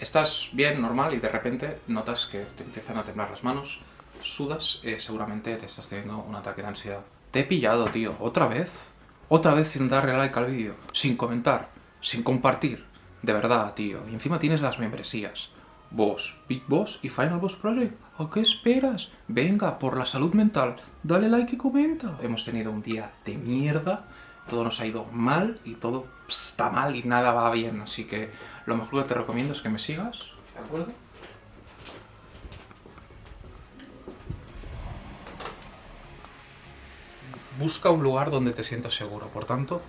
estás bien, normal, y de repente notas que te empiezan a temblar las manos, sudas, eh, seguramente te estás teniendo un ataque de ansiedad. Te he pillado, tío, otra vez. Otra vez sin darle like al vídeo, sin comentar, sin compartir. De verdad, tío. Y encima tienes las membresías. Boss, Big Boss y Final Boss Project. ¿A qué esperas? Venga, por la salud mental, dale like y comenta. Hemos tenido un día de mierda, todo nos ha ido mal y todo está mal y nada va bien. Así que lo mejor que te recomiendo es que me sigas, ¿de acuerdo? Busca un lugar donde te sientas seguro, por tanto,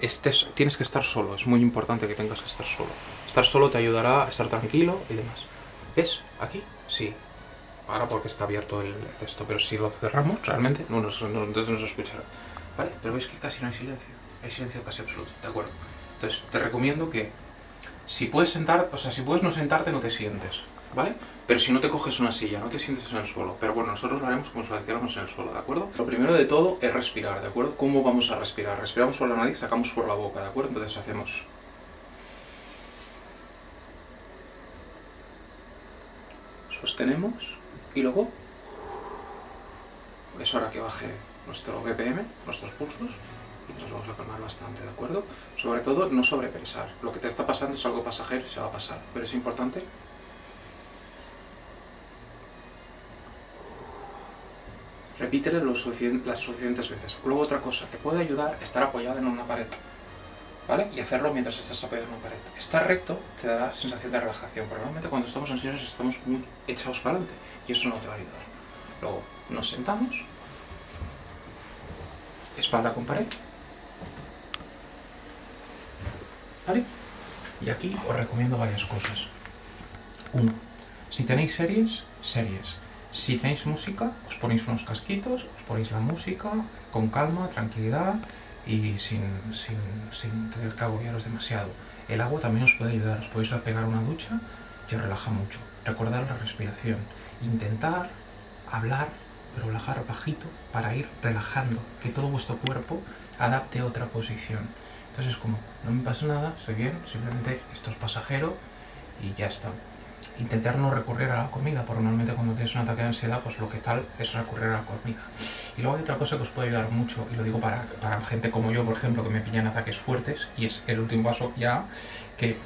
estés, tienes que estar solo, es muy importante que tengas que estar solo. Estar solo te ayudará a estar tranquilo y demás. ¿Ves? ¿Aquí? Sí. Ahora porque está abierto el esto, pero si lo cerramos, realmente no nos, no, entonces nos escuchará. ¿Vale? Pero veis que casi no hay silencio. Hay silencio casi absoluto, ¿de acuerdo? Entonces, te recomiendo que si puedes sentar, o sea, si puedes no sentarte, no te sientes, ¿vale? Pero si no te coges una silla, no te sientes en el suelo. Pero bueno, nosotros lo haremos como si lo hiciéramos en el suelo, ¿de acuerdo? Lo primero de todo es respirar, ¿de acuerdo? ¿Cómo vamos a respirar? Respiramos por la nariz, sacamos por la boca, ¿de acuerdo? Entonces hacemos... Sostenemos y luego es hora que baje nuestro BPM, nuestros pulsos, y nos vamos a calmar bastante, ¿de acuerdo? Sobre todo, no sobrepensar. Lo que te está pasando es algo pasajero y se va a pasar, pero es importante repítele las suficientes veces. Luego otra cosa, te puede ayudar estar apoyado en una pared, ¿vale? Y hacerlo mientras estás apoyado en una pared. Estar recto te dará sensación de relajación, pero normalmente cuando estamos ansiosos estamos muy echados para adelante y eso no te va a ayudar. Luego nos sentamos, espalda con pared, ¿vale? Y aquí os recomiendo varias cosas. Uno, si tenéis series, series. Si tenéis música, os ponéis unos casquitos, os ponéis la música con calma, tranquilidad y sin, sin, sin tener que agobiaros demasiado. El agua también os puede ayudar, os podéis pegar una ducha y os relaja mucho. Recordar la respiración, intentar hablar, pero relajar bajito para ir relajando, que todo vuestro cuerpo adapte a otra posición. Entonces como, no me pasa nada, estoy bien, simplemente esto es pasajero y ya está intentar no recurrir a la comida, porque normalmente cuando tienes un ataque de ansiedad, pues lo que tal es recurrir a la comida. Y luego hay otra cosa que os puede ayudar mucho, y lo digo para, para gente como yo, por ejemplo, que me pillan ataques fuertes, y es el último paso ya, que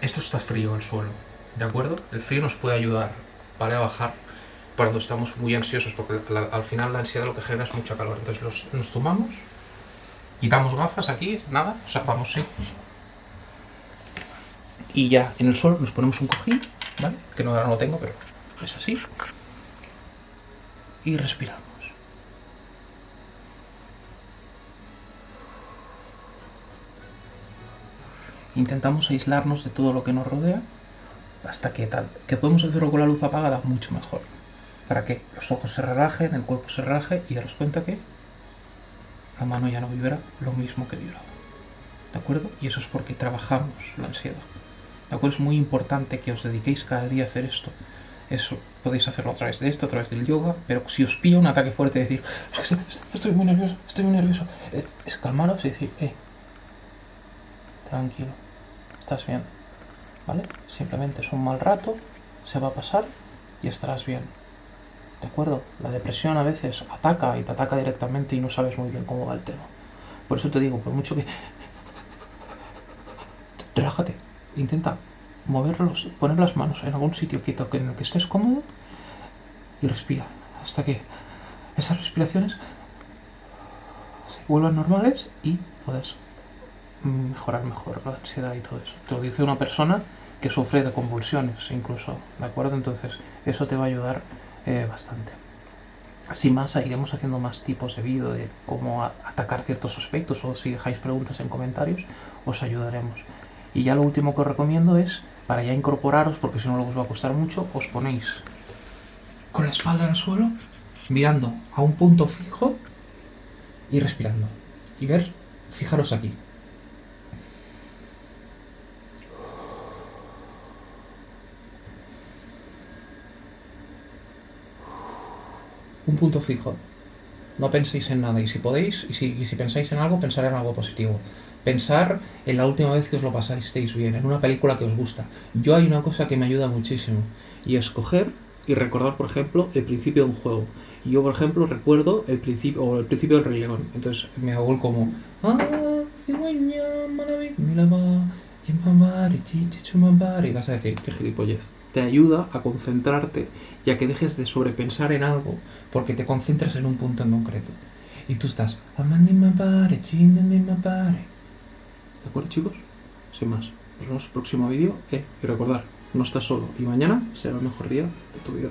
esto está frío el suelo, ¿de acuerdo? El frío nos puede ayudar, ¿vale? A bajar cuando estamos muy ansiosos, porque al final la ansiedad lo que genera es mucha calor. Entonces nos tomamos, quitamos gafas aquí, nada, o sea, vamos secos. Y ya en el suelo nos ponemos un cojín ¿vale? Que no, ahora no lo tengo, pero es así. Y respiramos. Intentamos aislarnos de todo lo que nos rodea hasta que tal. Que podemos hacerlo con la luz apagada, mucho mejor. Para que los ojos se relajen, el cuerpo se relaje y daros cuenta que la mano ya no vibra lo mismo que vibraba. ¿De acuerdo? Y eso es porque trabajamos la ansiedad. ¿De acuerdo? Es muy importante que os dediquéis cada día a hacer esto. Eso podéis hacerlo a través de esto, a través del yoga, pero si os pilla un ataque fuerte, decir, estoy muy nervioso, estoy muy nervioso, eh, es calmaros y decir, eh, tranquilo, estás bien, ¿vale? Simplemente es un mal rato, se va a pasar y estarás bien. ¿De acuerdo? La depresión a veces ataca y te ataca directamente y no sabes muy bien cómo va el tema. Por eso te digo, por mucho que... Relájate, intenta moverlos, poner las manos en algún sitio quieto en el que estés cómodo y respira hasta que esas respiraciones se vuelvan normales y puedas mejorar mejor la ansiedad y todo eso. Te lo dice una persona que sufre de convulsiones incluso, ¿de acuerdo? Entonces eso te va a ayudar eh, bastante. Así más, iremos haciendo más tipos de vídeo de cómo atacar ciertos aspectos o si dejáis preguntas en comentarios, os ayudaremos. Y ya lo último que os recomiendo es, para ya incorporaros, porque si no luego os va a costar mucho, os ponéis con la espalda en el suelo, mirando a un punto fijo y respirando. Y ver, fijaros aquí. Un punto fijo. No penséis en nada y si podéis, y si, y si pensáis en algo, pensar en algo positivo. Pensar en la última vez que os lo pasasteis bien, en una película que os gusta. Yo hay una cosa que me ayuda muchísimo y es coger y recordar, por ejemplo, el principio de un juego. Yo, por ejemplo, recuerdo el principio o el principio del Rey León. Entonces me hago el como "Ah, cigüeña, maraví- milaba, yimbambari, chichichumambari", y vas a decir, qué gilipollez. Te ayuda a concentrarte y a que dejes de sobrepensar en algo porque te concentras en un punto en concreto. Y tú estás. ¿De acuerdo, chicos? Sin más. Nos vemos en el próximo vídeo. Eh, y recordar, no estás solo. Y mañana será el mejor día de tu vida.